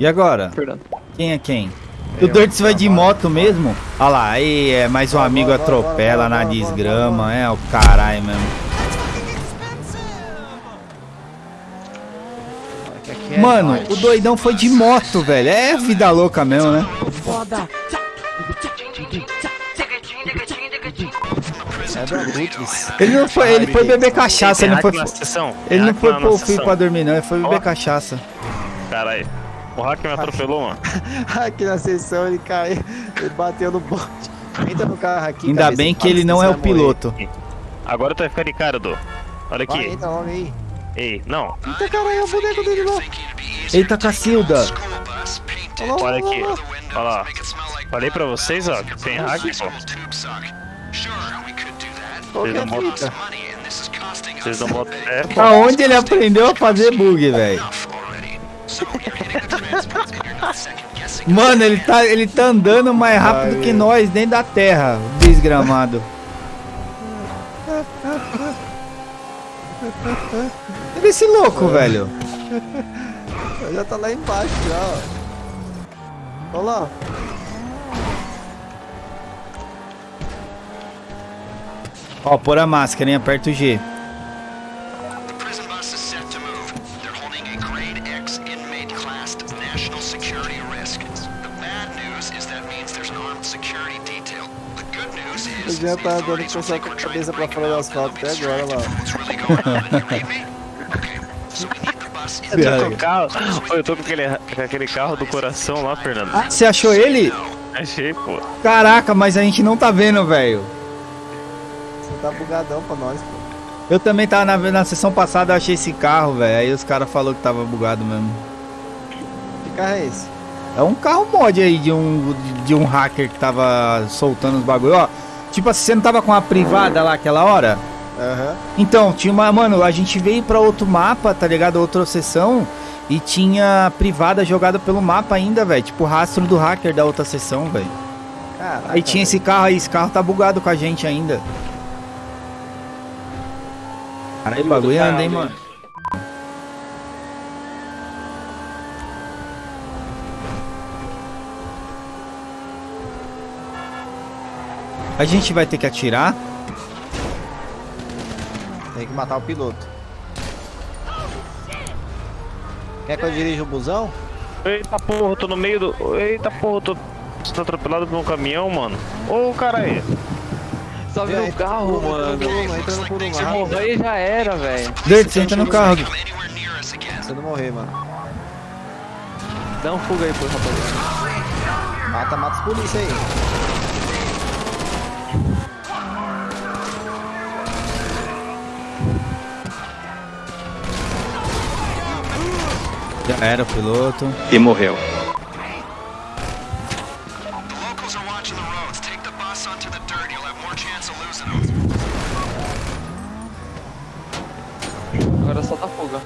E agora? Fernando. Quem é quem? O Dirts vai de moto mesmo? Olha lá, aí é mais um amigo bora, atropela na desgrama, é o caralho mesmo. É Mano, o doidão foi de moto, velho. É vida louca mesmo, né? Abutres. Ele não foi, ele foi beber cachaça, ele não foi. Ele não foi pôr o fio pra dormir, não. Ele foi beber cachaça. Caralho. O hack me atropelou, mano. Aqui na sessão ele caiu, ele bateu no bote. Entra no carro aqui. Ainda cabeça, bem que ele não é o morrer. piloto. Agora tu vai ficar de cara, Dô. Olha Vai, aqui. entra logo aí. Ei, não. Eita caralho, é o boneco dele lá. Eita, Cacilda. Olha aqui. olha lá. Falei pra vocês, ó, que tem hack, pô. É a Vocês não fita? Vocês não botam. Aonde ele aprendeu a fazer bug, velho? Mano, ele tá, ele tá andando mais rápido Ai, que nós dentro da terra, desgramado. Olha esse louco, velho. Já tá lá embaixo já, ó. Olha lá. Ó, pôr a máscara, hein? Aperta o G. is já tá dando inmates com we're cabeça pra fora do break asfalto até agora, lá. Eu tô o carro. Eu tô com aquele, com aquele carro do coração lá, Fernando. Ah, você achou ele? Achei, pô. Caraca, mas a gente não tá vendo, velho. Você tá bugadão pra nós, pô. Eu também tava na, na sessão passada, eu achei esse carro, velho. Aí os caras falaram que tava bugado mesmo. Que carro é esse? É um carro mod aí de um, de um hacker que tava soltando os bagulho, ó. Tipo assim, você não tava com a privada lá aquela hora? Aham. Então, tinha uma. Mano, a gente veio pra outro mapa, tá ligado? Outra sessão. E tinha privada jogada pelo mapa ainda, velho. Tipo, rastro do hacker da outra sessão, velho. Caraca. Aí tinha esse carro aí, esse carro tá bugado com a gente ainda. Caralho, o bagulho anda, hein, mano. A gente vai ter que atirar? Tem que matar o piloto. Quer que eu dirija o busão? Eita porra, eu tô no meio do. Eita porra, eu tô. Você tá atropelado por um caminhão, mano? Ô, cara aí. Vem, no entra carro, mano. Entra no Puruma, entra no Puruma, Se morrer já era, velho. Dirt, você entra no carro. Você não morrer, mano. Dá um fuga aí pro rapaziada. Mata, mata os polícia aí. Era o piloto. E morreu. Agora só dá fuga.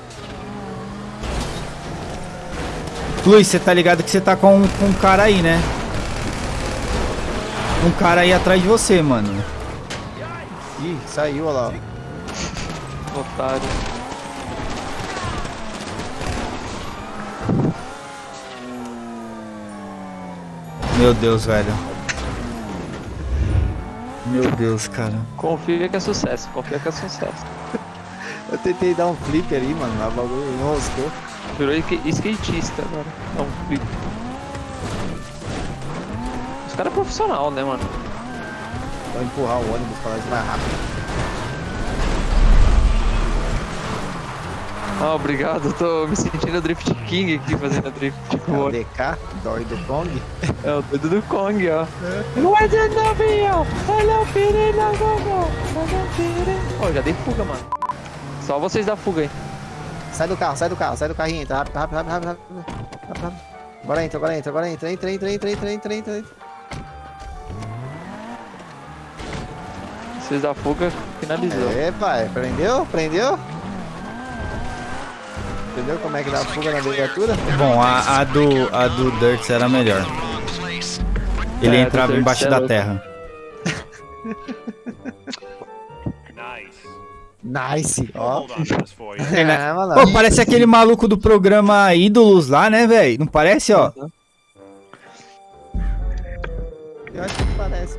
Luiz, você tá ligado que você tá com, com um cara aí, né? Um cara aí atrás de você, mano. Ih, saiu, olha lá. Otário. Meu Deus, velho. Meu Deus, cara. Confia que é sucesso, confia que é sucesso. Eu tentei dar um flip ali, mano, mas o bagulho enroscou. Virou sk- skatista agora. É um flip. Os caras é profissional, né, mano? Vou empurrar o ônibus pra nós mais rápido. Ah, obrigado. Eu tô me sentindo Drift King aqui fazendo drift. É Tipo, o DK, Dory do Kong. é o dedo do Kong, ó. Não é de navio, olha o perigo, olha o perigo. Ó, já dei fuga, mano. Só vocês dão fuga aí. Sai do carro, sai do carro, sai do carrinho, entra rápido, rápido, rápido, rápido, rápido, rápido. Agora entra, agora entra, agora entra, entra, entra, entra, entra, entra, entra, entra. Vocês dão fuga, finalizou. É, pai, prendeu? Prendeu? Entendeu como é que dá fuga na viatura? Bom, a, a do, a do Dirt era melhor. Ele É, a entrava embaixo é da terra. Nice, ó. É. Pô, parece aquele maluco do programa Ídolos lá, né, velho? Não parece, ó? Eu acho que parece.